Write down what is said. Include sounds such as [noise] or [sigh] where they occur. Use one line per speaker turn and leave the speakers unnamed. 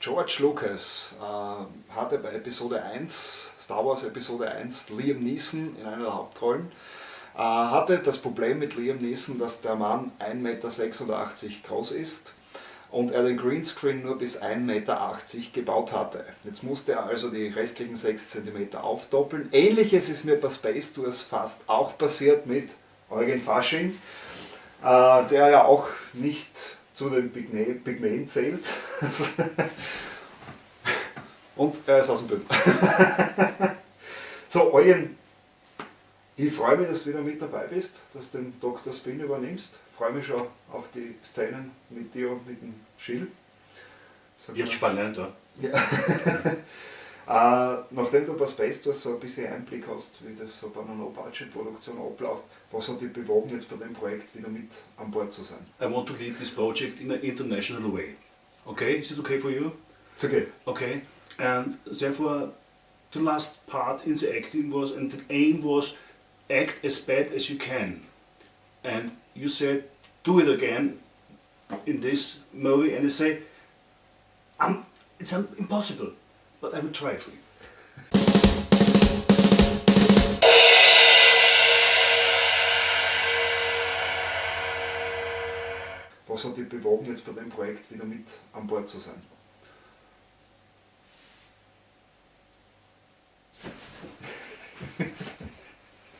George Lucas äh, hatte bei Episode 1, Star Wars Episode 1, Liam Neeson in einer der Hauptrollen. Äh, hatte das Problem mit Liam Neeson, dass der Mann 1,86 Meter groß ist und er den Greenscreen nur bis 1,80 Meter gebaut hatte. Jetzt musste er also die restlichen 6 cm aufdoppeln. Ähnliches ist mir bei Space Tours fast auch passiert mit Eugen Fasching, äh, der ja auch nicht zu den Pygmäen zählt. [laughs] Und er ist aus dem Bild. [laughs] so, Eugen, ich freue mich, dass du wieder mit dabei bist, dass du den Dr. Spin übernimmst. Ich freue mich schon auf die Szenen mit dir und mit dem Schill.
Jetzt spannend, ja.
ja. [laughs] Äh, nachdem du bei Space Tours so ein bisschen Einblick hast, wie das so bei einer No-Budget-Produktion abläuft, was hat dich bewogen, jetzt bei dem Projekt wieder mit an Bord zu sein?
I want to lead this project in an international way. Okay, is it okay for you?
It's okay.
Okay, and therefore the last part in the acting was, and the aim was, act as bad as you can. And you said, do it again in this movie, and you say, I'm, it's impossible. But I will try for you.
Was hat dich bewogen, jetzt bei dem Projekt wieder mit an Bord zu sein?